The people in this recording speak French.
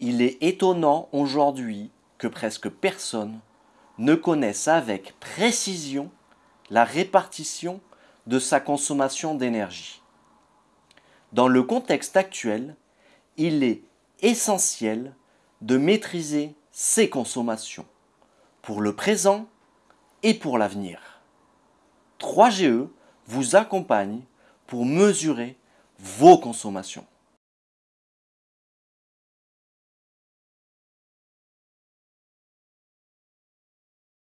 Il est étonnant aujourd'hui que presque personne ne connaisse avec précision la répartition de sa consommation d'énergie. Dans le contexte actuel, il est essentiel de maîtriser ses consommations pour le présent et pour l'avenir. 3GE vous accompagne pour mesurer vos consommations.